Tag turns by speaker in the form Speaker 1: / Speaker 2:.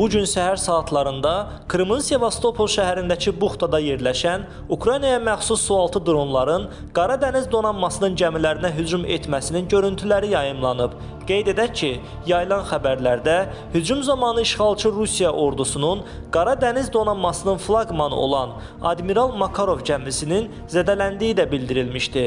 Speaker 1: bu gün səhər saatlarında Krımın Sevastopol şəhərindəki buxtada yerləşən Ukraynaya məxsus sualtı dronların Qara Dəniz donanmasının gəmilərinə hücum etməsinin görüntüləri yayımlanıb. Qeyd edək ki, yayılan xəbərlərdə hücum zamanı işğalçı Rusiya ordusunun Qara Dəniz donanmasının flaqmanı olan Admiral Makarov gəmisinin zədələndiyi də bildirilmişdi.